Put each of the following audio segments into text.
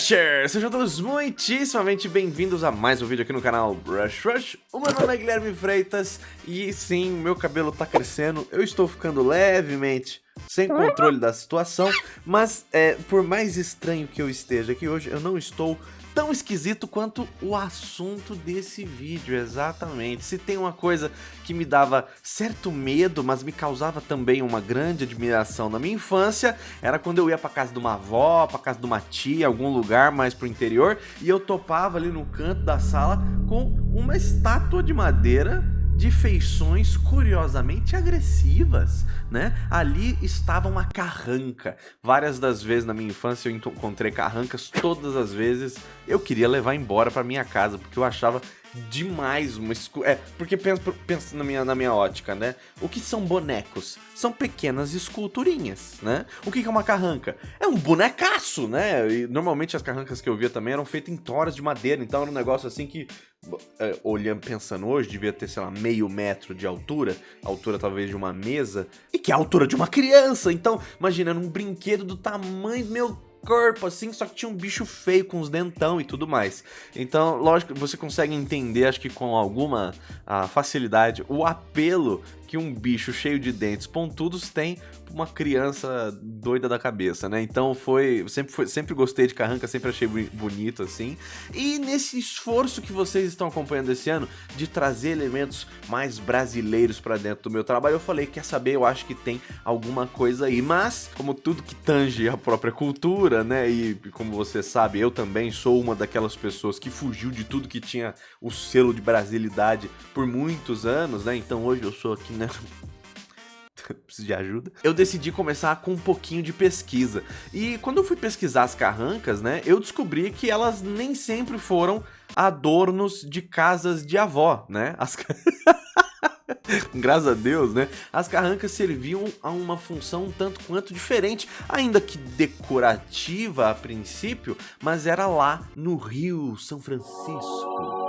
Brushers! Sejam todos muitíssimamente bem-vindos a mais um vídeo aqui no canal Brush Rush. O meu nome é Guilherme Freitas e sim, meu cabelo tá crescendo, eu estou ficando levemente sem controle da situação, mas é, por mais estranho que eu esteja aqui hoje, eu não estou tão esquisito quanto o assunto desse vídeo, exatamente. Se tem uma coisa que me dava certo medo, mas me causava também uma grande admiração na minha infância, era quando eu ia pra casa de uma avó, pra casa de uma tia, algum lugar mais pro interior, e eu topava ali no canto da sala com uma estátua de madeira de feições curiosamente agressivas, né? Ali estava uma carranca. Várias das vezes na minha infância eu encontrei carrancas, todas as vezes eu queria levar embora para minha casa, porque eu achava demais uma escu... É, porque pensa, pensa na, minha, na minha ótica, né? O que são bonecos? São pequenas esculturinhas, né? O que é uma carranca? É um bonecaço, né? E normalmente as carrancas que eu via também eram feitas em toras de madeira, então era um negócio assim que, é, olhando, pensando hoje, devia ter, sei lá, meio metro de altura, altura talvez de uma mesa, e que é a altura de uma criança. Então, imagina, um brinquedo do tamanho, meu corpo, assim, só que tinha um bicho feio com os dentão e tudo mais. Então, lógico, você consegue entender, acho que com alguma ah, facilidade, o apelo que um bicho cheio de dentes pontudos tem uma criança doida da cabeça, né? Então foi sempre, foi, sempre gostei de Carranca, sempre achei bonito assim. E nesse esforço que vocês estão acompanhando esse ano de trazer elementos mais brasileiros para dentro do meu trabalho, eu falei, quer saber, eu acho que tem alguma coisa aí, mas como tudo que tange a própria cultura, né? E como você sabe, eu também sou uma daquelas pessoas que fugiu de tudo que tinha o selo de brasilidade por muitos anos, né? Então hoje eu sou aqui né? Preciso de ajuda. Eu decidi começar com um pouquinho de pesquisa. E quando eu fui pesquisar as carrancas, né, eu descobri que elas nem sempre foram adornos de casas de avó, né? As... Graças a Deus, né? As carrancas serviam a uma função um tanto quanto diferente, ainda que decorativa a princípio, mas era lá no Rio São Francisco.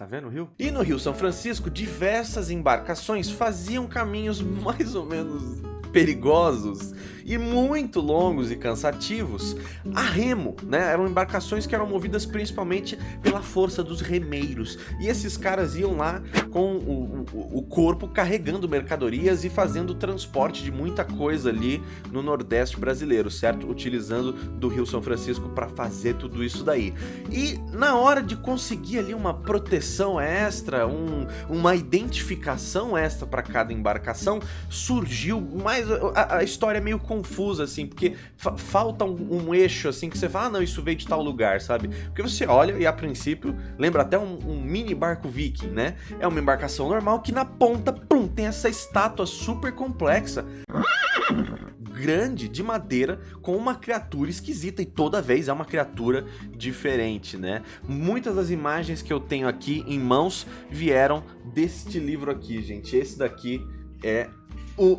Tá vendo o rio? E no Rio São Francisco, diversas embarcações faziam caminhos mais ou menos perigosos e muito longos e cansativos a remo, né? Eram embarcações que eram movidas principalmente pela força dos remeiros. E esses caras iam lá com o, o, o corpo carregando mercadorias e fazendo transporte de muita coisa ali no Nordeste brasileiro, certo? Utilizando do Rio São Francisco para fazer tudo isso daí. E na hora de conseguir ali uma proteção extra, um, uma identificação extra para cada embarcação, surgiu mais a, a história é meio confusa, assim, porque fa falta um, um, eixo, assim, que você fala, ah, não, isso veio de tal lugar, sabe? Porque você olha e, a princípio, lembra até um, um mini barco viking, né? É uma embarcação normal que na ponta, pum, tem essa estátua super complexa grande de madeira com uma criatura esquisita e toda vez é uma criatura diferente, né? Muitas das imagens que eu tenho aqui em mãos vieram deste livro aqui, gente. Esse daqui é o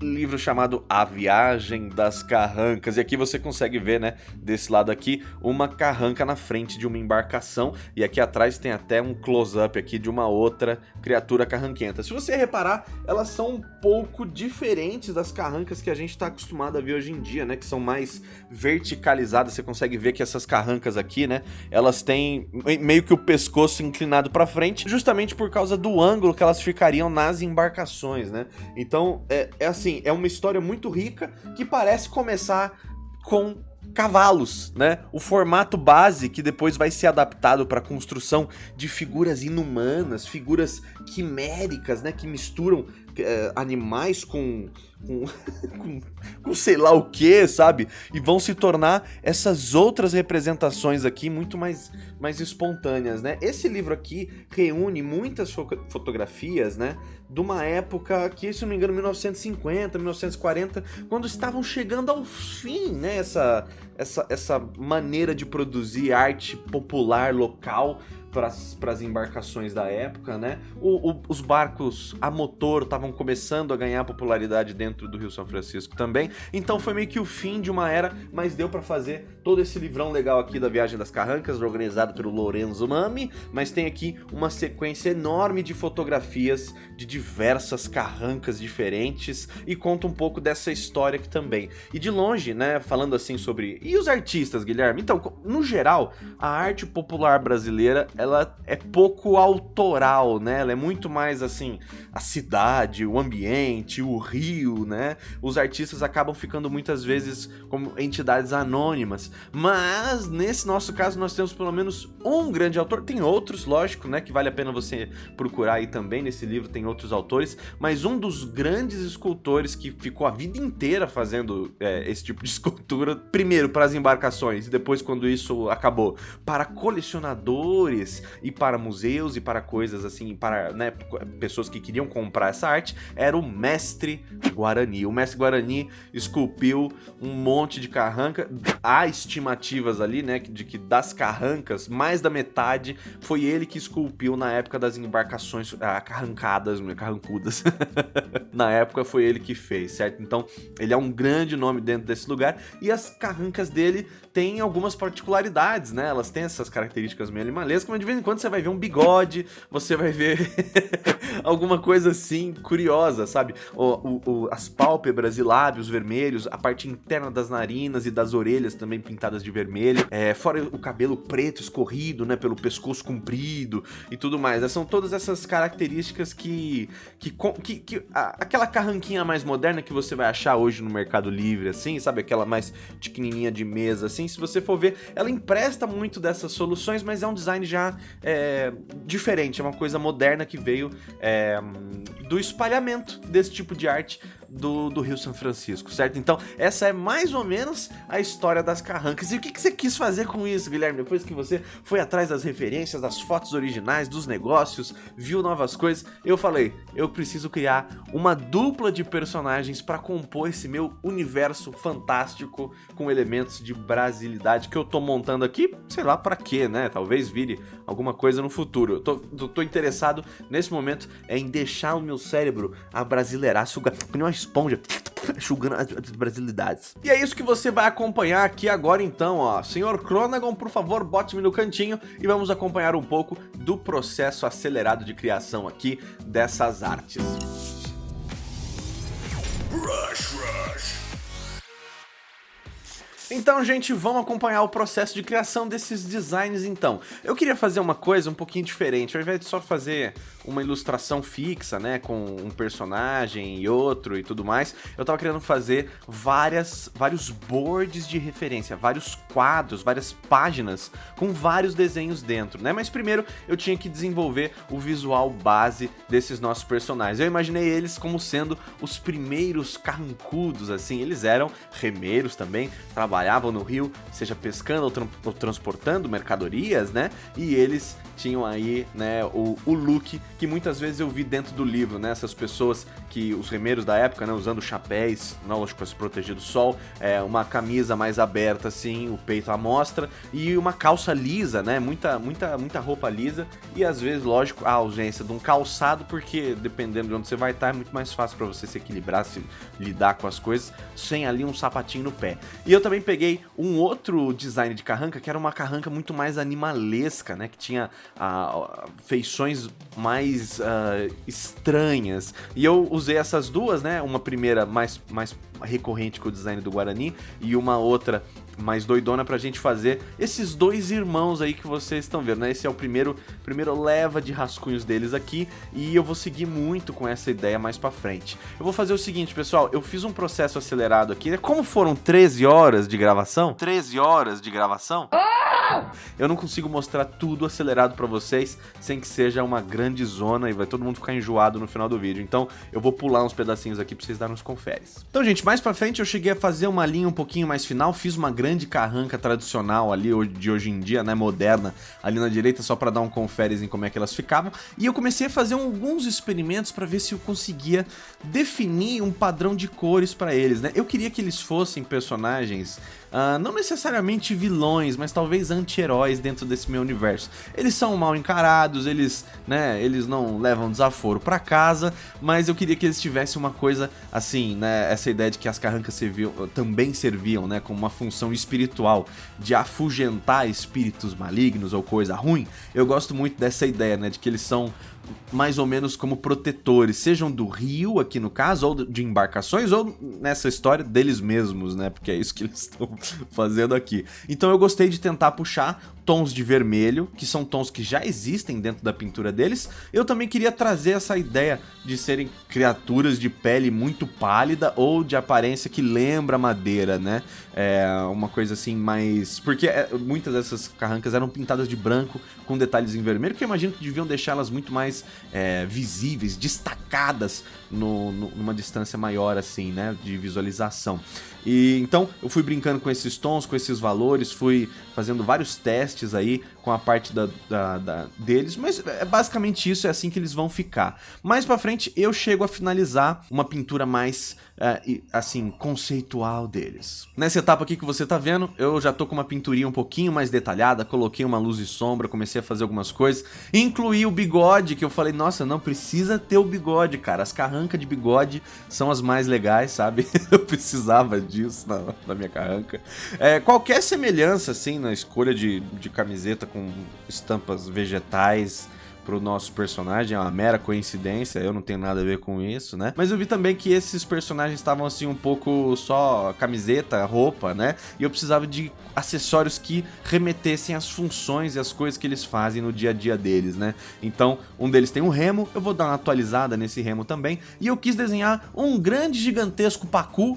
livro chamado A Viagem das Carrancas. E aqui você consegue ver, né, desse lado aqui, uma carranca na frente de uma embarcação. E aqui atrás tem até um close-up aqui de uma outra criatura carranquenta. Se você reparar, elas são um pouco diferentes das carrancas que a gente está acostumado a ver hoje em dia, né, que são mais verticalizadas. Você consegue ver que essas carrancas aqui, né, elas têm meio que o pescoço inclinado para frente, justamente por causa do ângulo que elas ficariam nas embarcações, né. Então, é, é assim, assim, é uma história muito rica que parece começar com cavalos, né? O formato base que depois vai ser adaptado para a construção de figuras inumanas, figuras quiméricas, né? Que misturam é, animais com com, com, com, sei lá o que, sabe? E vão se tornar essas outras representações aqui muito mais, mais espontâneas, né? Esse livro aqui reúne muitas fo fotografias, né? De uma época que, se não me engano, 1950, 1940, quando estavam chegando ao fim, né? Essa, essa, essa maneira de produzir arte popular local para as embarcações da época, né? O, o, os barcos a motor estavam começando a ganhar popularidade dentro do Rio São Francisco também, então foi meio que o fim de uma era, mas deu para fazer todo esse livrão legal aqui da Viagem das Carrancas, organizado pelo Lorenzo Mami, mas tem aqui uma sequência enorme de fotografias de diversas carrancas diferentes e conta um pouco dessa história aqui também. E de longe, né, falando assim sobre... E os artistas, Guilherme? Então, no geral, a arte popular brasileira, ela é pouco autoral, né? Ela é muito mais assim, a cidade, o ambiente, o rio, né? Os artistas acabam ficando muitas vezes como entidades anônimas. Mas nesse nosso caso nós temos pelo menos um grande autor, tem outros, lógico, né, que vale a pena você procurar aí também nesse livro, tem outros autores, mas um dos grandes escultores que ficou a vida inteira fazendo é, esse tipo de escultura, primeiro para as embarcações e depois quando isso acabou, para colecionadores e para museus e para coisas assim, para né, pessoas que queriam comprar essa arte, era o mestre Guarani. O mestre Guarani esculpiu um monte de carranca, há estimativas ali, né, de que das carrancas, mais da metade foi ele que esculpiu na época das embarcações ah, carrancadas, carrancudas. na época foi ele que fez, certo? Então, ele é um grande nome dentro desse lugar e as carrancas dele têm algumas particularidades, né? Elas têm essas características meio animalescas, mas de vez em quando você vai ver um bigode, você vai ver alguma coisa assim curiosa, sabe? O, o, o, as pálpebras e lábios vermelhos, a parte interna das narinas e das orelhas também pintadas de vermelho, é, fora o cabelo preto escorrido, né, pelo pescoço comprido e tudo mais. São todas essas características que, que, que, que a, aquela carranquinha mais moderna que você vai achar hoje no Mercado Livre, assim, sabe? Aquela mais pequenininha de mesa, assim, se você for ver, ela empresta muito dessas soluções, mas é um design já é, diferente, é uma coisa moderna que veio é, do espalhamento desse tipo de arte do, do Rio São Francisco, certo? Então, essa é mais ou menos a história das carrancas. E o que, que você quis fazer com isso, Guilherme? Depois que você foi atrás das referências, das fotos originais, dos negócios, viu novas coisas, eu falei, eu preciso criar uma dupla de personagens para compor esse meu universo fantástico com elementos de brasilidade que eu tô montando aqui, sei lá para quê, né? Talvez vire alguma coisa no futuro. Eu tô, tô, tô interessado nesse momento em deixar o meu cérebro abrasileirar, sugar, uma esponja enxugando as brasilidades. E é isso que você vai acompanhar aqui agora então, ó. Senhor Cronagon, por favor, bote-me no cantinho e vamos acompanhar um pouco do processo acelerado de criação aqui dessas artes. Rush, rush. Então, gente, vamos acompanhar o processo de criação desses designs, então. Eu queria fazer uma coisa um pouquinho diferente, ao invés de só fazer uma ilustração fixa, né, com um personagem e outro e tudo mais, eu tava querendo fazer várias, vários boards de referência, vários quadros, várias páginas com vários desenhos dentro, né, mas primeiro eu tinha que desenvolver o visual base desses nossos personagens. Eu imaginei eles como sendo os primeiros carrancudos, assim, eles eram remeiros também, trabalhavam no rio, seja pescando ou, tra ou transportando mercadorias, né? E eles tinham aí, né, o, o look que muitas vezes eu vi dentro do livro, né? Essas pessoas que, os remeiros da época, né, usando chapéus, lógico, para se proteger do sol, é, uma camisa mais aberta, assim, o peito à mostra, e uma calça lisa, né? Muita, muita, muita roupa lisa, e às vezes, lógico, a ausência de um calçado, porque dependendo de onde você vai estar, é muito mais fácil para você se equilibrar, se lidar com as coisas, sem ali um sapatinho no pé. E eu também peguei um outro design de carranca, que era uma carranca muito mais animalesca, né? Que tinha ah, feições mais uh, estranhas. E eu usei essas duas, né? Uma primeira mais, mais recorrente com o design do Guarani e uma outra mais doidona pra gente fazer esses dois irmãos aí que vocês estão vendo, né? Esse é o primeiro, primeiro leva de rascunhos deles aqui e eu vou seguir muito com essa ideia mais pra frente. Eu vou fazer o seguinte, pessoal, eu fiz um processo acelerado aqui, né? Como foram 13 horas de gravação, 13 horas de gravação... Eu não consigo mostrar tudo acelerado pra vocês sem que seja uma grande zona e vai todo mundo ficar enjoado no final do vídeo. Então eu vou pular uns pedacinhos aqui pra vocês darem uns conferes. Então, gente, mais pra frente eu cheguei a fazer uma linha um pouquinho mais final, fiz uma grande grande carranca tradicional ali de hoje em dia, né, moderna, ali na direita só para dar um conferes em como é que elas ficavam. E eu comecei a fazer alguns experimentos para ver se eu conseguia definir um padrão de cores para eles, né? Eu queria que eles fossem personagens Uh, não necessariamente vilões, mas talvez anti-heróis dentro desse meu universo. Eles são mal encarados, eles, né, eles não levam desaforo para casa, mas eu queria que eles tivessem uma coisa assim, né, essa ideia de que as carrancas serviam, também serviam, né, como uma função espiritual de afugentar espíritos malignos ou coisa ruim. Eu gosto muito dessa ideia, né, de que eles são mais ou menos como protetores, sejam do rio, aqui no caso, ou de embarcações, ou nessa história deles mesmos, né? Porque é isso que eles estão fazendo aqui. Então eu gostei de tentar puxar tons de vermelho, que são tons que já existem dentro da pintura deles. Eu também queria trazer essa ideia de serem criaturas de pele muito pálida ou de aparência que lembra madeira, né? É uma coisa assim mais... Porque é, muitas dessas carrancas eram pintadas de branco com detalhes em vermelho, que eu imagino que deviam deixá-las muito mais é, visíveis, destacadas no, no, numa distância maior assim, né, de visualização. E então eu fui brincando com esses tons, com esses valores, fui fazendo vários testes aí com a parte da, da, da, deles, mas é basicamente isso, é assim que eles vão ficar. Mais pra frente eu chego a finalizar uma pintura mais, uh, assim, conceitual deles. Nessa etapa aqui que você tá vendo, eu já tô com uma pinturinha um pouquinho mais detalhada, coloquei uma luz e sombra, comecei a fazer algumas coisas, incluí o bigode, que eu falei, nossa, não precisa ter o bigode, cara, as carrancas de bigode são as mais legais, sabe? eu precisava disso na, na minha carranca. É, qualquer semelhança, assim, na escolha de, de camiseta com estampas vegetais pro nosso personagem, é uma mera coincidência, eu não tenho nada a ver com isso, né? Mas eu vi também que esses personagens estavam assim um pouco só camiseta, roupa, né? E eu precisava de acessórios que remetessem às funções e às coisas que eles fazem no dia a dia deles, né? Então, um deles tem um remo, eu vou dar uma atualizada nesse remo também, e eu quis desenhar um grande gigantesco pacu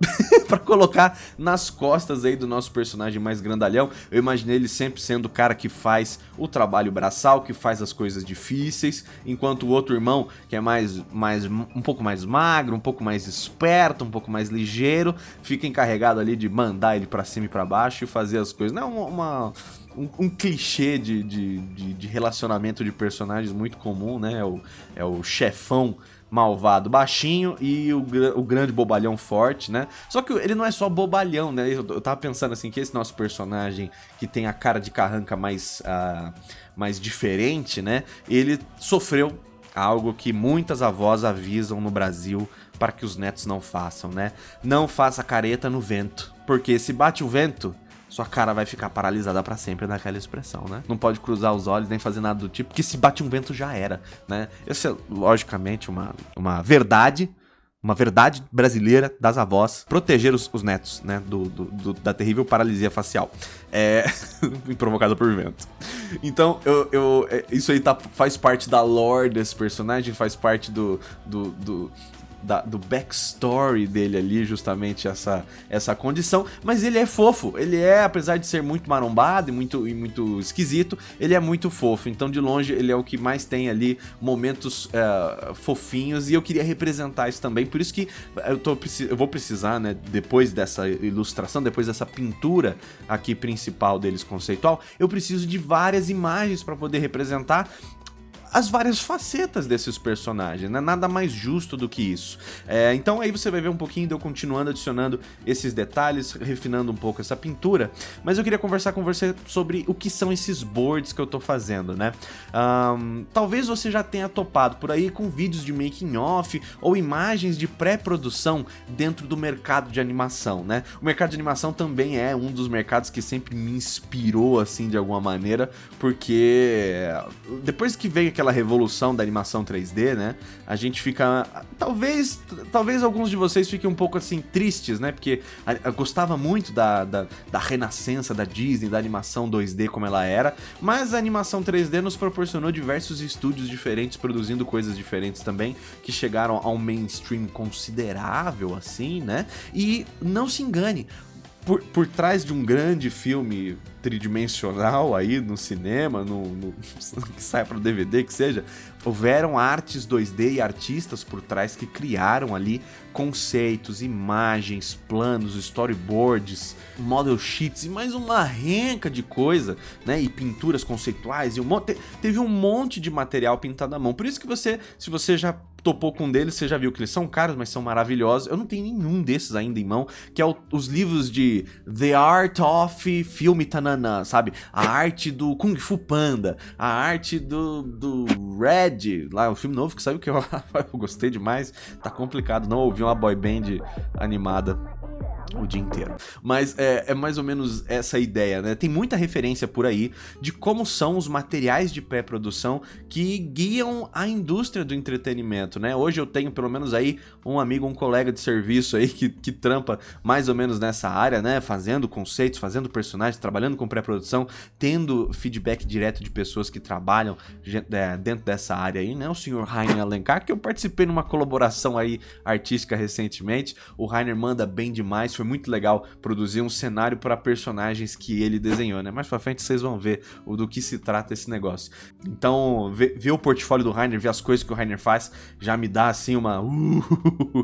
para colocar nas costas aí do nosso personagem mais grandalhão. Eu imaginei ele sempre sendo o cara que faz o trabalho braçal, que faz as coisas difíceis, enquanto o outro irmão, que é mais, mais um pouco mais magro, um pouco mais esperto, um pouco mais ligeiro, fica encarregado ali de mandar ele para cima e para baixo e fazer as coisas. Não é uma um, um, clichê de, de, de, de, relacionamento de personagens muito comum, né? É o, é o chefão malvado baixinho e o, o grande bobalhão forte, né? Só que ele não é só bobalhão, né? Eu, eu tava pensando assim, que esse nosso personagem que tem a cara de carranca mais, uh, mais diferente, né? Ele sofreu algo que muitas avós avisam no Brasil para que os netos não façam, né? Não faça careta no vento, porque se bate o vento, sua cara vai ficar paralisada para sempre naquela expressão, né? Não pode cruzar os olhos nem fazer nada do tipo, porque se bate um vento já era, né? Essa é, logicamente, uma, uma verdade, uma verdade brasileira das avós, proteger os, os netos, né, do, do, do, da terrível paralisia facial, é, provocada por vento. Então, eu, eu, é, isso aí tá, faz parte da lore desse personagem, faz parte do, do, do da, do backstory dele ali, justamente essa, essa condição. Mas ele é fofo, ele é, apesar de ser muito marombado e muito, e muito esquisito, ele é muito fofo. Então, de longe, ele é o que mais tem ali momentos é, fofinhos e eu queria representar isso também. Por isso que eu, tô, eu vou precisar, né, depois dessa ilustração, depois dessa pintura aqui principal deles conceitual, eu preciso de várias imagens para poder representar as várias facetas desses personagens, né? Nada mais justo do que isso. É, então aí você vai ver um pouquinho de eu continuando adicionando esses detalhes, refinando um pouco essa pintura, mas eu queria conversar com você sobre o que são esses boards que eu tô fazendo, né? Um, talvez você já tenha topado por aí com vídeos de making off ou imagens de pré-produção dentro do mercado de animação, né? O mercado de animação também é um dos mercados que sempre me inspirou assim de alguma maneira, porque depois que veio aquela aquela revolução da animação 3D, né? A gente fica... Talvez talvez alguns de vocês fiquem um pouco assim tristes, né? Porque eu gostava muito da, da, da renascença da Disney, da animação 2D como ela era, mas a animação 3D nos proporcionou diversos estúdios diferentes produzindo coisas diferentes também, que chegaram a um mainstream considerável assim, né? E não se engane, por, por trás de um grande filme tridimensional aí no cinema, no, no que sai para o DVD, que seja, houveram artes 2D e artistas por trás que criaram ali conceitos, imagens, planos, storyboards, model sheets e mais uma renca de coisa, né? E pinturas conceituais e um monte, teve um monte de material pintado à mão. Por isso que você, se você já topou com um deles, você já viu que eles são caros, mas são maravilhosos. Eu não tenho nenhum desses ainda em mão, que é o, os livros de The Art of Filme Tanana, sabe? A arte do Kung Fu Panda, a arte do, do Red, lá, o filme novo que saiu que eu, eu gostei demais. Tá complicado não ouvir uma boy band animada o dia inteiro. Mas é, é, mais ou menos essa ideia, né? Tem muita referência por aí de como são os materiais de pré-produção que guiam a indústria do entretenimento, né? Hoje eu tenho pelo menos aí um amigo, um colega de serviço aí que, que trampa mais ou menos nessa área, né? Fazendo conceitos, fazendo personagens, trabalhando com pré-produção, tendo feedback direto de pessoas que trabalham é, dentro dessa área aí, né? O senhor Rainer Alencar, que eu participei numa colaboração aí artística recentemente. O Rainer manda bem demais, foi muito legal produzir um cenário para personagens que ele desenhou, né? Mais pra frente vocês vão ver o do que se trata esse negócio. Então, ver, o portfólio do Rainer, ver as coisas que o Rainer faz, já me dá assim uma...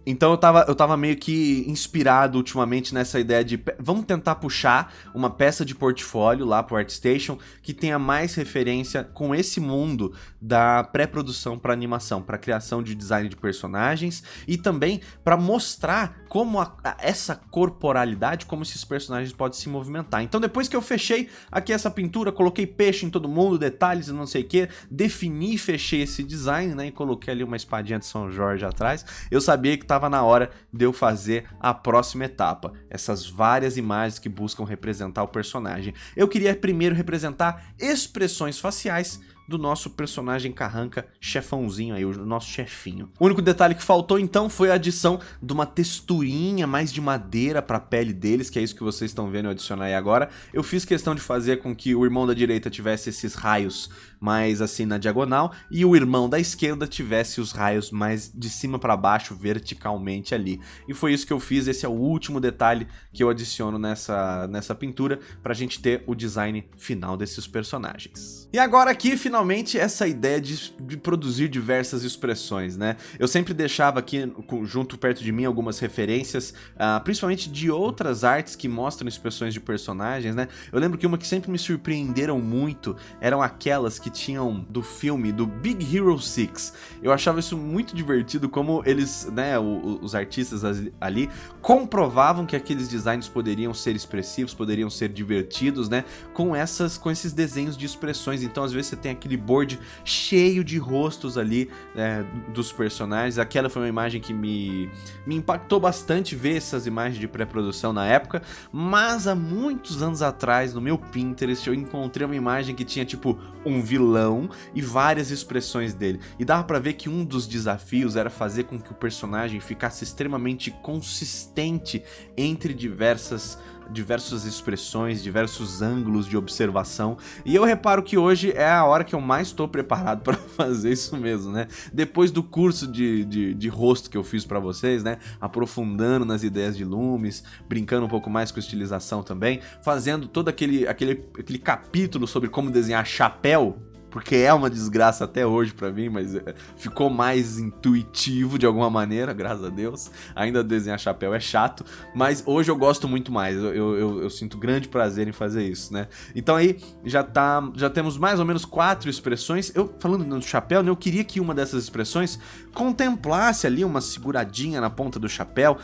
Então eu tava, eu tava meio que inspirado ultimamente nessa ideia de vamos tentar puxar uma peça de portfólio lá pro ArtStation que tenha mais referência com esse mundo da pré-produção para animação, para criação de design de personagens e também para mostrar como a, a, essa corporalidade, como esses personagens podem se movimentar. Então depois que eu fechei aqui essa pintura, coloquei peixe em todo mundo, detalhes e não sei o que, defini e fechei esse design, né, e coloquei ali uma espadinha de São Jorge atrás, eu sabia que estava na hora de eu fazer a próxima etapa, essas várias imagens que buscam representar o personagem. Eu queria primeiro representar expressões faciais do nosso personagem carranca, chefãozinho aí, o nosso chefinho. O único detalhe que faltou então foi a adição de uma texturinha mais de madeira para a pele deles, que é isso que vocês estão vendo eu adicionar aí agora. Eu fiz questão de fazer com que o irmão da direita tivesse esses raios mais assim na diagonal e o irmão da esquerda tivesse os raios mais de cima para baixo verticalmente ali. E foi isso que eu fiz, esse é o último detalhe que eu adiciono nessa, nessa pintura para a gente ter o design final desses personagens. E agora aqui, finalmente, essa ideia de, de produzir diversas expressões, né? Eu sempre deixava aqui junto perto de mim algumas referências, uh, principalmente de outras artes que mostram expressões de personagens, né? Eu lembro que uma que sempre me surpreenderam muito eram aquelas que tinham do filme, do Big Hero 6. Eu achava isso muito divertido, como eles, né, os artistas ali, comprovavam que aqueles designs poderiam ser expressivos, poderiam ser divertidos, né, com, essas, com esses desenhos de expressões. Então, às vezes, você tem aquele board cheio de rostos ali né, dos personagens. Aquela foi uma imagem que me, me impactou bastante ver essas imagens de pré-produção na época, mas há muitos anos atrás, no meu Pinterest, eu encontrei uma imagem que tinha, tipo, um vilão e várias expressões dele. E dava pra ver que um dos desafios era fazer com que o personagem ficasse extremamente consistente entre diversas diversas expressões, diversos ângulos de observação. E eu reparo que hoje é a hora que eu mais estou preparado para fazer isso mesmo, né? Depois do curso de, de, de rosto que eu fiz para vocês, né? Aprofundando nas ideias de lumes, brincando um pouco mais com estilização também, fazendo todo aquele, aquele, aquele capítulo sobre como desenhar chapéu porque é uma desgraça até hoje para mim, mas é, ficou mais intuitivo de alguma maneira, graças a Deus. Ainda desenhar chapéu é chato, mas hoje eu gosto muito mais, eu, eu, eu, sinto grande prazer em fazer isso, né? Então aí já tá, já temos mais ou menos quatro expressões. Eu falando no chapéu, né, eu queria que uma dessas expressões contemplasse ali uma seguradinha na ponta do chapéu,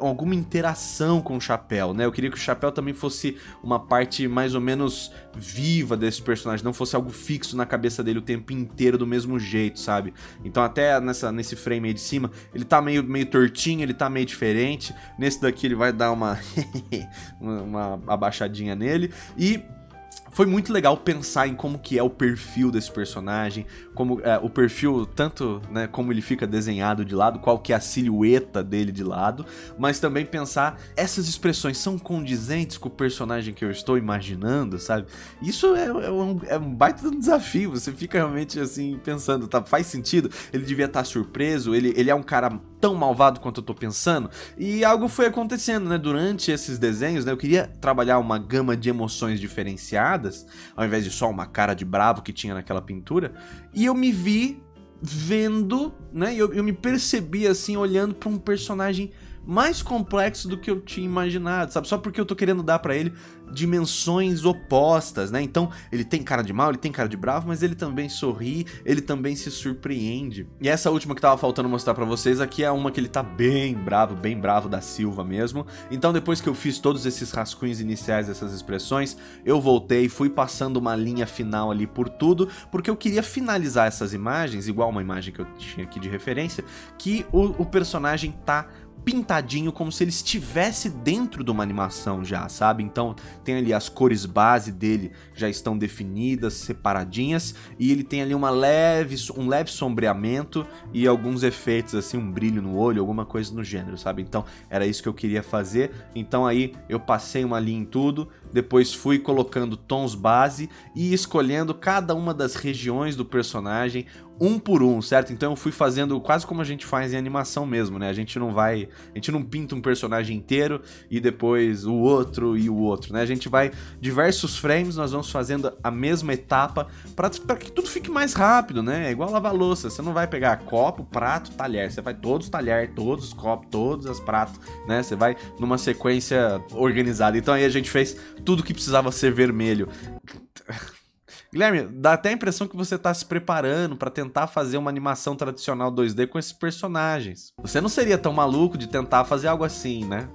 alguma interação com o chapéu, né? Eu queria que o chapéu também fosse uma parte mais ou menos viva desse personagem, não fosse algo fixo na cabeça dele o tempo inteiro do mesmo jeito, sabe? Então até nessa, nesse frame aí de cima, ele tá meio, meio tortinho, ele tá meio diferente. Nesse daqui ele vai dar uma, uma abaixadinha nele. E foi muito legal pensar em como que é o perfil desse personagem, como é, o perfil, tanto né, como ele fica desenhado de lado, qual que é a silhueta dele de lado, mas também pensar essas expressões são condizentes com o personagem que eu estou imaginando, sabe? Isso é, é, um, é um baita desafio, você fica realmente assim pensando, tá, faz sentido? Ele devia estar surpreso, ele, ele é um cara tão malvado quanto eu tô pensando? E algo foi acontecendo, né, durante esses desenhos, né, eu queria trabalhar uma gama de emoções diferenciadas, ao invés de só uma cara de bravo que tinha naquela pintura, e eu me vi vendo, né? Eu, eu me percebi assim, olhando para um personagem mais complexo do que eu tinha imaginado, sabe? Só porque eu tô querendo dar pra ele dimensões opostas, né? Então, ele tem cara de mal, ele tem cara de bravo, mas ele também sorri, ele também se surpreende. E essa última que tava faltando mostrar pra vocês aqui é uma que ele tá bem bravo, bem bravo da Silva mesmo. Então, depois que eu fiz todos esses rascunhos iniciais dessas expressões, eu voltei, fui passando uma linha final ali por tudo, porque eu queria finalizar essas imagens, igual uma imagem que eu tinha aqui de referência, que o, o personagem tá pintadinho como se ele estivesse dentro de uma animação já, sabe? Então tem ali as cores base dele já estão definidas, separadinhas, e ele tem ali uma leve, um leve sombreamento e alguns efeitos assim, um brilho no olho, alguma coisa no gênero, sabe? Então era isso que eu queria fazer. Então aí eu passei uma linha em tudo, depois fui colocando tons base e escolhendo cada uma das regiões do personagem, um por um, certo? Então eu fui fazendo quase como a gente faz em animação mesmo, né? A gente não vai, a gente não pinta um personagem inteiro e depois o outro e o outro, né? A gente vai diversos frames, nós vamos fazendo a mesma etapa para que tudo fique mais rápido, né? É igual lavar louça, você não vai pegar copo, prato, talher, você vai todos os talher, todos os copos, todos os pratos, né? Você vai numa sequência organizada. Então aí a gente fez tudo que precisava ser vermelho. Guilherme, dá até a impressão que você está se preparando para tentar fazer uma animação tradicional 2D com esses personagens. Você não seria tão maluco de tentar fazer algo assim, né?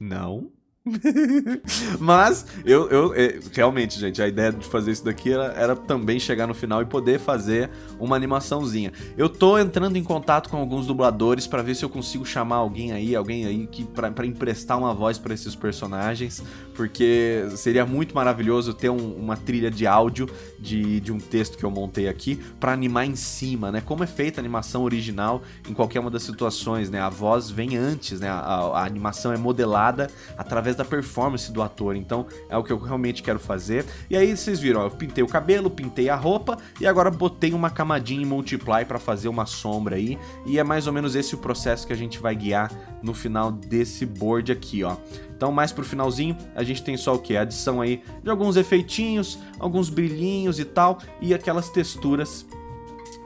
Não? Mas, eu, eu, é, realmente, gente, a ideia de fazer isso daqui era, era, também chegar no final e poder fazer uma animaçãozinha. Eu tô entrando em contato com alguns dubladores para ver se eu consigo chamar alguém aí, alguém aí que para emprestar uma voz para esses personagens, porque seria muito maravilhoso ter um, uma trilha de áudio de, de um texto que eu montei aqui para animar em cima, né? Como é feita a animação original em qualquer uma das situações, né? A voz vem antes, né? A, a animação é modelada através da performance do ator, então é o que eu realmente quero fazer. E aí vocês viram, ó, eu pintei o cabelo, pintei a roupa e agora botei uma camadinha em Multiply para fazer uma sombra aí, e é mais ou menos esse o processo que a gente vai guiar no final desse board aqui, ó. Então, mais pro finalzinho, a gente tem só o que? Adição aí de alguns efeitinhos, alguns brilhinhos e tal, e aquelas texturas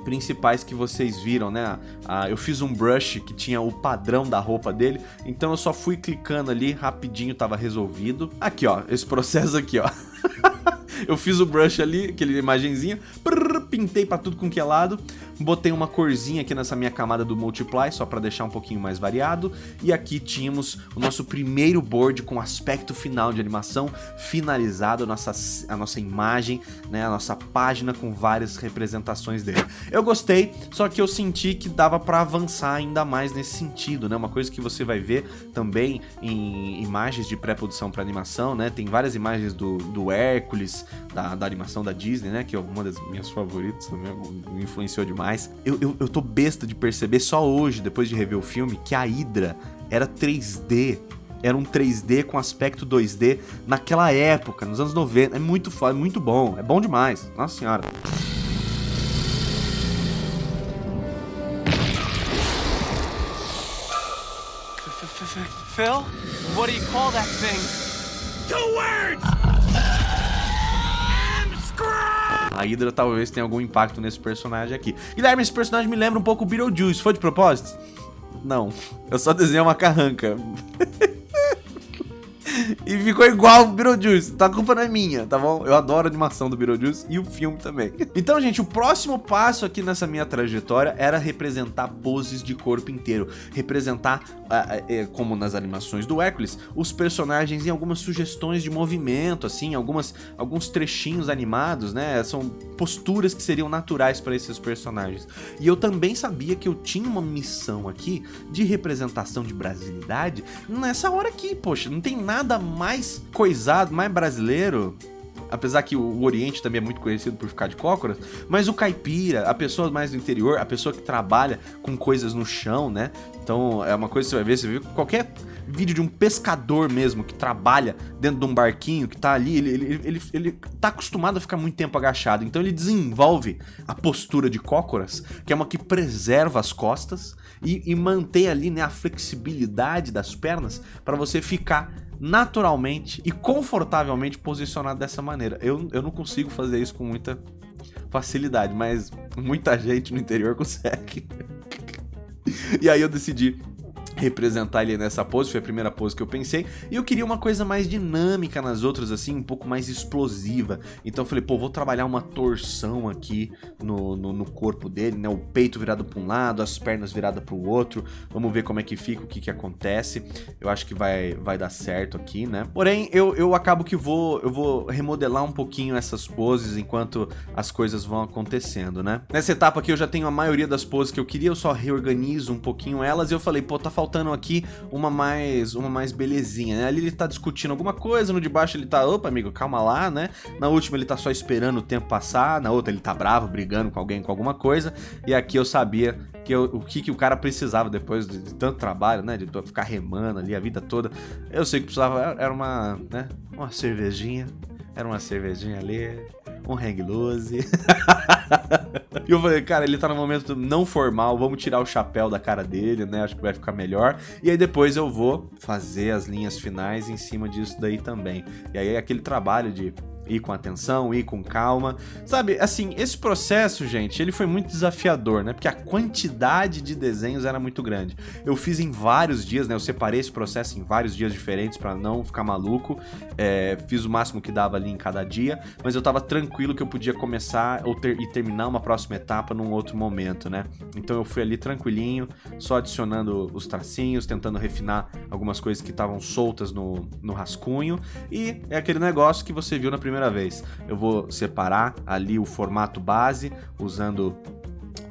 principais que vocês viram, né? Ah, eu fiz um brush que tinha o padrão da roupa dele, então eu só fui clicando ali, rapidinho tava resolvido. Aqui, ó, esse processo aqui, ó. eu fiz o brush ali, aquele imagenzinha, prrr, pintei pra tudo com que é lado, botei uma corzinha aqui nessa minha camada do Multiply, só pra deixar um pouquinho mais variado, e aqui tínhamos o nosso primeiro board com aspecto final de animação, finalizado, a nossa, a nossa imagem, né, a nossa página com várias representações dele. Eu gostei, só que eu senti que dava pra avançar ainda mais nesse sentido, né, uma coisa que você vai ver também em imagens de pré-produção para animação, né, tem várias imagens do, do Hércules, da, da animação da Disney, né, que é uma das minhas favoritas, me influenciou demais mais. Eu, eu, eu tô besta de perceber só hoje, depois de rever o filme, que a Hydra era 3D era um 3D com aspecto 2D naquela época, nos anos 90. É muito foda, é muito bom, é bom demais. Nossa senhora. Phil, what do you call that thing? Two words! A Hydra talvez tenha algum impacto nesse personagem aqui. Guilherme, esse personagem me lembra um pouco o Beetlejuice. Foi de propósito? Não. Eu só desenhei uma carranca. e ficou igual o Beetlejuice. Tá, a culpa não é minha, tá bom? Eu adoro a animação do Beetlejuice e o filme também. Então, gente, o próximo passo aqui nessa minha trajetória era representar poses de corpo inteiro. Representar, uh, uh, como nas animações do Hércules, os personagens em algumas sugestões de movimento, assim, algumas, alguns trechinhos animados, né? São posturas que seriam naturais para esses personagens. E eu também sabia que eu tinha uma missão aqui de representação de brasilidade nessa hora aqui, poxa, não tem nada nada mais coisado, mais brasileiro apesar que o Oriente também é muito conhecido por ficar de cócoras, mas o caipira, a pessoa mais do interior, a pessoa que trabalha com coisas no chão, né? Então é uma coisa que você vai ver, você vê qualquer vídeo de um pescador mesmo que trabalha dentro de um barquinho, que tá ali, ele, ele, ele, ele tá acostumado a ficar muito tempo agachado, então ele desenvolve a postura de cócoras, que é uma que preserva as costas e, e mantém ali né, a flexibilidade das pernas para você ficar naturalmente e confortavelmente posicionado dessa maneira. Eu, eu não consigo fazer isso com muita facilidade, mas muita gente no interior consegue. e aí eu decidi representar ele nessa pose, foi a primeira pose que eu pensei, e eu queria uma coisa mais dinâmica nas outras, assim, um pouco mais explosiva, então eu falei, pô, vou trabalhar uma torção aqui no, no, no corpo dele, né, o peito virado para um lado, as pernas viradas para o outro, vamos ver como é que fica, o que que acontece, eu acho que vai, vai dar certo aqui, né, porém, eu, eu acabo que vou, eu vou remodelar um pouquinho essas poses enquanto as coisas vão acontecendo, né. Nessa etapa aqui eu já tenho a maioria das poses que eu queria, eu só reorganizo um pouquinho elas, e eu falei, pô, tá faltando faltando aqui uma mais uma mais belezinha, né? Ali ele tá discutindo alguma coisa, no de baixo ele tá, opa amigo, calma lá, né? Na última ele tá só esperando o tempo passar, na outra ele tá bravo, brigando com alguém com alguma coisa, e aqui eu sabia que eu, o que, que o cara precisava depois de, de, tanto trabalho, né? De ficar remando ali a vida toda. Eu sei que precisava, era uma, né? Uma cervejinha, era uma cervejinha ali, um hang loose. e eu falei, cara, ele tá no momento não formal, vamos tirar o chapéu da cara dele, né? Acho que vai ficar melhor. E aí depois eu vou fazer as linhas finais em cima disso daí também. E aí é aquele trabalho de ir com atenção, ir com calma. Sabe, assim, esse processo, gente, ele foi muito desafiador, né? Porque a quantidade de desenhos era muito grande. Eu fiz em vários dias, né? Eu separei esse processo em vários dias diferentes para não ficar maluco. É, fiz o máximo que dava ali em cada dia, mas eu tava tranquilo que eu podia começar ou ter, e terminar uma próxima etapa num outro momento, né? Então eu fui ali tranquilinho, só adicionando os tracinhos, tentando refinar algumas coisas que estavam soltas no, no rascunho. E é aquele negócio que você viu na primeira primeira vez. Eu vou separar ali o formato base usando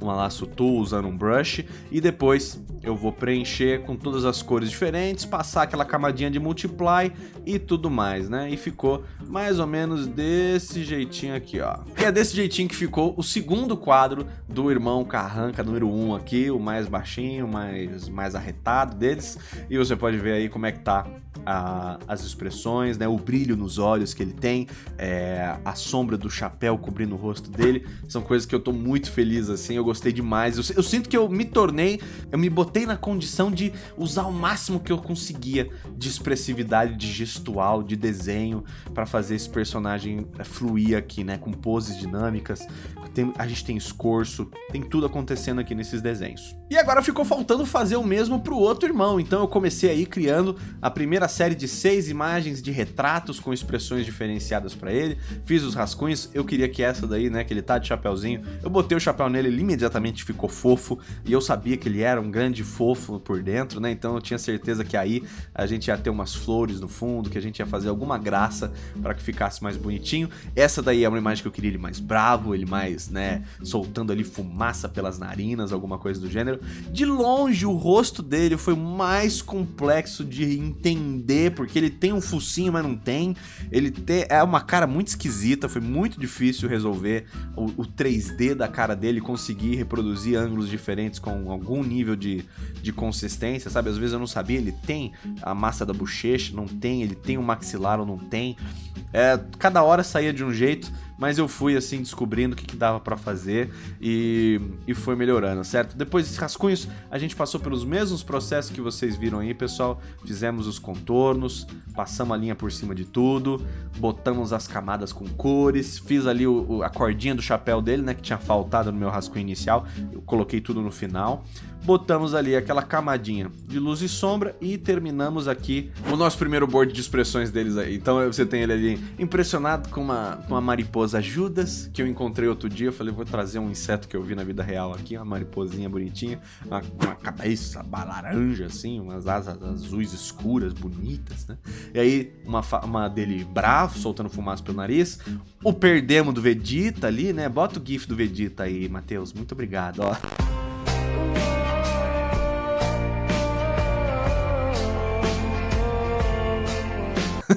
um laço tool usando um brush e depois eu vou preencher com todas as cores diferentes, passar aquela camadinha de multiply e tudo mais, né? E ficou mais ou menos desse jeitinho aqui, ó. E é desse jeitinho que ficou o segundo quadro do irmão Carranca número 1 um aqui, o mais baixinho, mais, mais arretado deles. E você pode ver aí como é que tá a, as expressões, né? O brilho nos olhos que ele tem, é, a sombra do chapéu cobrindo o rosto dele. São coisas que eu tô muito feliz, assim, eu gostei demais. Eu, eu sinto que eu me tornei, eu me botei botei na condição de usar o máximo que eu conseguia de expressividade, de gestual, de desenho para fazer esse personagem eh, fluir aqui, né? Com poses dinâmicas, tem, a gente tem escorço, tem tudo acontecendo aqui nesses desenhos. E agora ficou faltando fazer o mesmo pro outro irmão, então eu comecei aí criando a primeira série de seis imagens de retratos com expressões diferenciadas para ele, fiz os rascunhos, eu queria que essa daí, né, que ele tá de chapéuzinho, eu botei o chapéu nele, ele imediatamente ficou fofo, e eu sabia que ele era um grande fofo por dentro, né, então eu tinha certeza que aí a gente ia ter umas flores no fundo, que a gente ia fazer alguma graça para que ficasse mais bonitinho. Essa daí é uma imagem que eu queria ele mais bravo, ele mais, né, soltando ali fumaça pelas narinas, alguma coisa do gênero. De longe, o rosto dele foi mais complexo de entender, porque ele tem um focinho, mas não tem. Ele é uma cara muito esquisita, foi muito difícil resolver o, o 3D da cara dele, conseguir reproduzir ângulos diferentes com algum nível de, de consistência, sabe? Às vezes eu não sabia, ele tem a massa da bochecha, não tem, ele tem o maxilar ou não tem. É, cada hora saía de um jeito, mas eu fui assim descobrindo o que, que dava para fazer e, e foi melhorando, certo? Depois dos rascunhos, a gente passou pelos mesmos processos que vocês viram aí, pessoal. Fizemos os contornos, passamos a linha por cima de tudo, botamos as camadas com cores, fiz ali o, a cordinha do chapéu dele, né, que tinha faltado no meu rascunho inicial, eu coloquei tudo no final. Botamos ali aquela camadinha de luz e sombra e terminamos aqui o nosso primeiro board de expressões deles aí. Então você tem ele ali impressionado com uma, com uma mariposa Judas, que eu encontrei outro dia. Eu falei, vou trazer um inseto que eu vi na vida real aqui, uma mariposinha bonitinha, uma, uma cabeça laranja, assim, umas asas azuis escuras, bonitas, né? E aí, uma, uma dele bravo, soltando fumaça pelo nariz. O perdemo do Vegeta ali, né? Bota o gif do Vegeta aí, Matheus. Muito obrigado, ó. канала.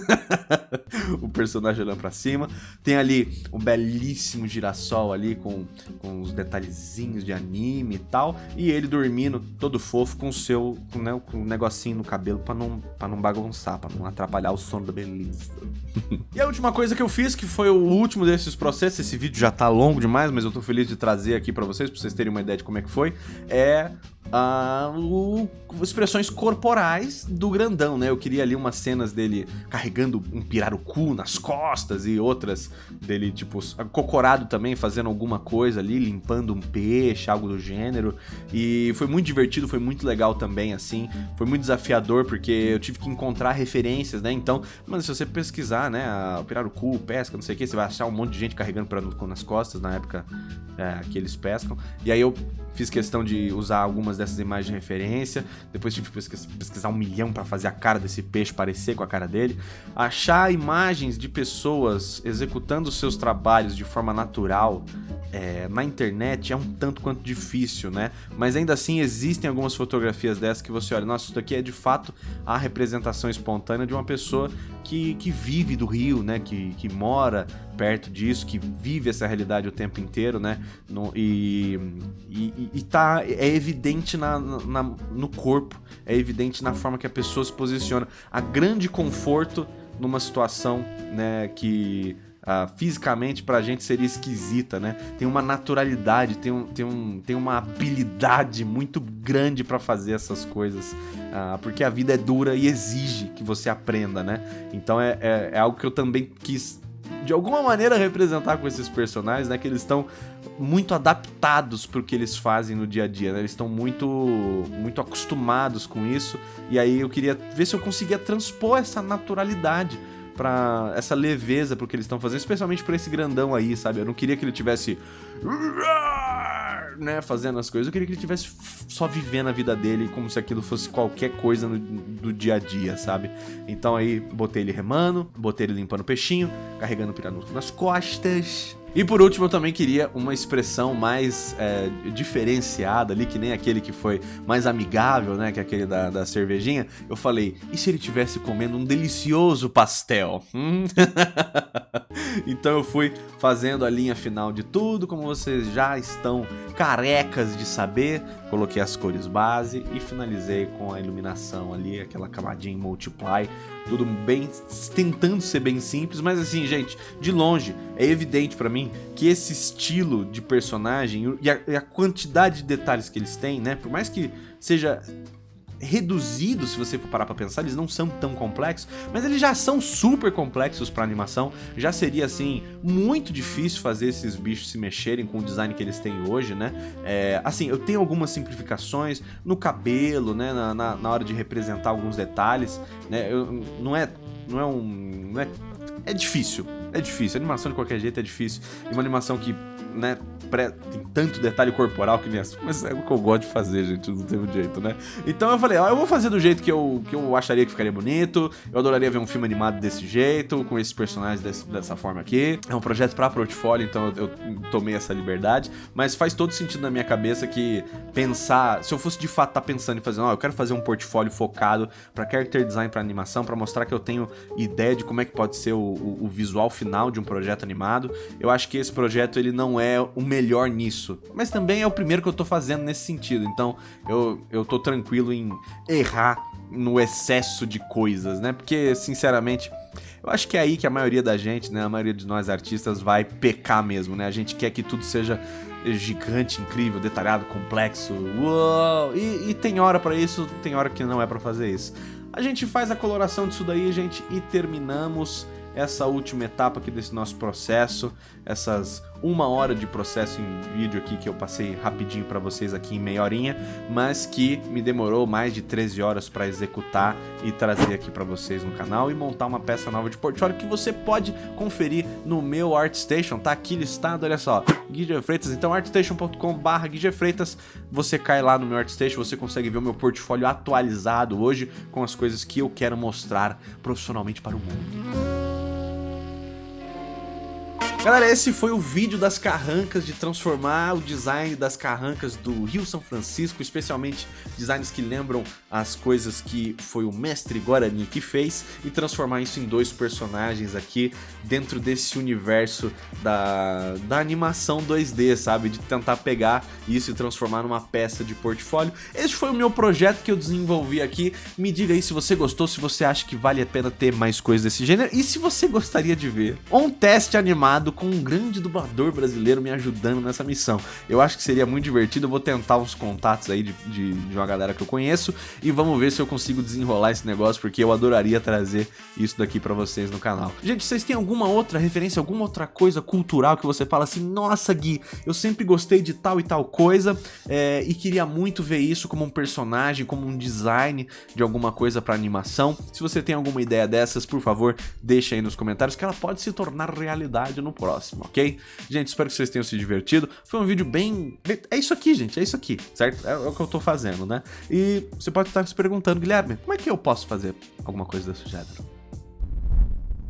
o personagem olhando pra cima. Tem ali um belíssimo girassol ali com, com os detalhezinhos de anime e tal. E ele dormindo todo fofo com o seu com, né, com um negocinho no cabelo pra não, pra não bagunçar, pra não atrapalhar o sono da beleza. e a última coisa que eu fiz, que foi o último desses processos, esse vídeo já tá longo demais, mas eu tô feliz de trazer aqui pra vocês, pra vocês terem uma ideia de como é que foi, é uh, o, expressões corporais do grandão, né? Eu queria ali umas cenas dele carregando um pirarucu nas costas e outras dele, tipo, cocorado também, fazendo alguma coisa ali, limpando um peixe, algo do gênero. E foi muito divertido, foi muito legal também, assim. Foi muito desafiador, porque eu tive que encontrar referências, né? Então, mas se você pesquisar, né, pirarucu, pesca, não sei o que, você vai achar um monte de gente carregando pirarucu nas costas na época é, que eles pescam. E aí eu fiz questão de usar algumas dessas imagens de referência, depois tive que pesquisar um milhão para fazer a cara desse peixe parecer com a cara dele, achar imagens de pessoas executando seus trabalhos de forma natural é, na internet é um tanto quanto difícil, né? Mas ainda assim existem algumas fotografias dessas que você olha, nossa, isso daqui é de fato a representação espontânea de uma pessoa que, que vive do rio, né? Que, que mora perto disso, que vive essa realidade o tempo inteiro, né? No, e, e, e tá, é evidente na, na, no corpo, é evidente na forma que a pessoa se posiciona. A grande conforto numa situação, né, que uh, fisicamente pra gente seria esquisita, né? Tem uma naturalidade, tem, um, tem, um, tem uma habilidade muito grande para fazer essas coisas, uh, porque a vida é dura e exige que você aprenda, né? Então é, é, é algo que eu também quis de alguma maneira representar com esses personagens, né? Que eles estão muito adaptados para o que eles fazem no dia a dia, né? Eles estão muito, muito acostumados com isso. E aí eu queria ver se eu conseguia transpor essa naturalidade para essa leveza pro que eles estão fazendo, especialmente para esse grandão aí, sabe? Eu não queria que ele tivesse né, fazendo as coisas. Eu queria que ele tivesse só vivendo a vida dele como se aquilo fosse qualquer coisa no, do dia a dia, sabe? Então aí botei ele remando, botei ele limpando o peixinho, carregando o piranuco nas costas, e por último, eu também queria uma expressão mais é, diferenciada ali, que nem aquele que foi mais amigável, né? Que é aquele da, da cervejinha. Eu falei, e se ele tivesse comendo um delicioso pastel? Hum? então eu fui fazendo a linha final de tudo, como vocês já estão carecas de saber. Coloquei as cores base e finalizei com a iluminação ali, aquela camadinha multiply. Tudo bem, tentando ser bem simples, mas assim, gente, de longe, é evidente para mim que esse estilo de personagem e a, e a quantidade de detalhes que eles têm, né, por mais que seja reduzidos, se você for parar pra pensar, eles não são tão complexos, mas eles já são super complexos pra animação, já seria, assim, muito difícil fazer esses bichos se mexerem com o design que eles têm hoje, né? É, assim, eu tenho algumas simplificações no cabelo, né, na, na, na hora de representar alguns detalhes, né, eu, não é, não é um, não é, é difícil, é difícil, animação de qualquer jeito é difícil, e uma animação que né, pré, tem tanto detalhe corporal que nem assim, mas é o que eu gosto de fazer, gente, não tem um jeito, né? Então eu falei, ó, eu vou fazer do jeito que eu, que eu acharia que ficaria bonito, eu adoraria ver um filme animado desse jeito, com esses personagens desse, dessa forma aqui. É um projeto pra portfólio, então eu, eu, tomei essa liberdade, mas faz todo sentido na minha cabeça que pensar, se eu fosse de fato estar tá pensando em fazer, ó, eu quero fazer um portfólio focado pra character design, pra animação, pra mostrar que eu tenho ideia de como é que pode ser o, o, o visual final de um projeto animado, eu acho que esse projeto ele não é é o melhor nisso. Mas também é o primeiro que eu tô fazendo nesse sentido, então eu, eu tô tranquilo em errar no excesso de coisas, né? Porque, sinceramente, eu acho que é aí que a maioria da gente, né, a maioria de nós artistas vai pecar mesmo, né? A gente quer que tudo seja gigante, incrível, detalhado, complexo, uou! E, e tem hora para isso, tem hora que não é para fazer isso. A gente faz a coloração disso daí, gente, e terminamos essa última etapa aqui desse nosso processo, essas uma hora de processo em vídeo aqui que eu passei rapidinho para vocês aqui em meia horinha, mas que me demorou mais de 13 horas para executar e trazer aqui para vocês no canal e montar uma peça nova de portfólio que você pode conferir no meu ArtStation, tá aqui listado, olha só, Guilherme Freitas, então artstation.com barra Freitas, você cai lá no meu ArtStation, você consegue ver o meu portfólio atualizado hoje com as coisas que eu quero mostrar profissionalmente para o mundo. Galera, esse foi o vídeo das carrancas, de transformar o design das carrancas do Rio São Francisco, especialmente designs que lembram as coisas que foi o mestre Guarani que fez, e transformar isso em dois personagens aqui dentro desse universo da, da animação 2D, sabe? De tentar pegar isso e transformar numa peça de portfólio. Esse foi o meu projeto que eu desenvolvi aqui. Me diga aí se você gostou, se você acha que vale a pena ter mais coisas desse gênero, e se você gostaria de ver um teste animado com um grande dublador brasileiro me ajudando nessa missão. Eu acho que seria muito divertido, eu vou tentar uns contatos aí de, de, de uma galera que eu conheço e vamos ver se eu consigo desenrolar esse negócio, porque eu adoraria trazer isso daqui pra vocês no canal. Gente, vocês têm alguma outra referência, alguma outra coisa cultural que você fala assim, nossa Gui, eu sempre gostei de tal e tal coisa é, e queria muito ver isso como um personagem, como um design de alguma coisa pra animação. Se você tem alguma ideia dessas, por favor, deixa aí nos comentários que ela pode se tornar realidade no próximo, ok? Gente, espero que vocês tenham se divertido. Foi um vídeo bem... É isso aqui, gente, é isso aqui, certo? É, é o que eu tô fazendo, né? E você pode estar se perguntando, Guilherme, como é que eu posso fazer alguma coisa desse gênero?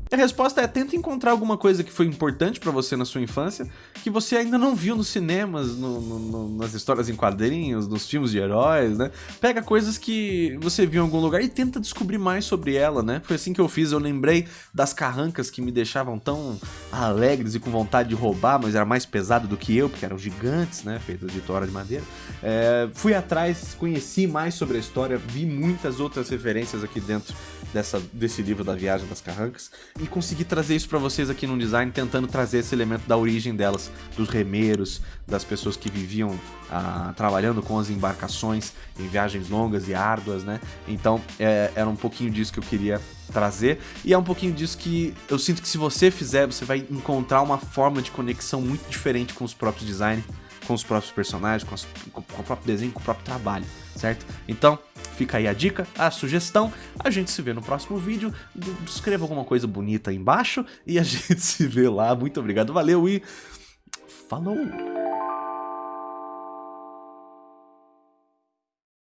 A resposta é tenta encontrar alguma coisa que foi importante para você na sua infância, que você ainda não viu nos cinemas, no, no, nas histórias em quadrinhos, nos filmes de heróis, né? Pega coisas que você viu em algum lugar e tenta descobrir mais sobre ela, né? Foi assim que eu fiz, eu lembrei das carrancas que me deixavam tão alegres e com vontade de roubar, mas era mais pesado do que eu, porque eram gigantes, né? Feitas de tora de madeira. É, fui atrás, conheci mais sobre a história, vi muitas outras referências aqui dentro dessa, desse livro da Viagem das Carrancas e conseguir trazer isso para vocês aqui no design, tentando trazer esse elemento da origem delas, dos remeiros, das pessoas que viviam ah, trabalhando com as embarcações em viagens longas e árduas, né? Então é, era um pouquinho disso que eu queria trazer e é um pouquinho disso que eu sinto que se você fizer, você vai encontrar uma forma de conexão muito diferente com os próprios designs, com os próprios personagens, com, as, com o próprio desenho, com o próprio trabalho, certo? Então, Fica aí a dica, a sugestão. A gente se vê no próximo vídeo. Escreva alguma coisa bonita aí embaixo e a gente se vê lá. Muito obrigado, valeu e falou!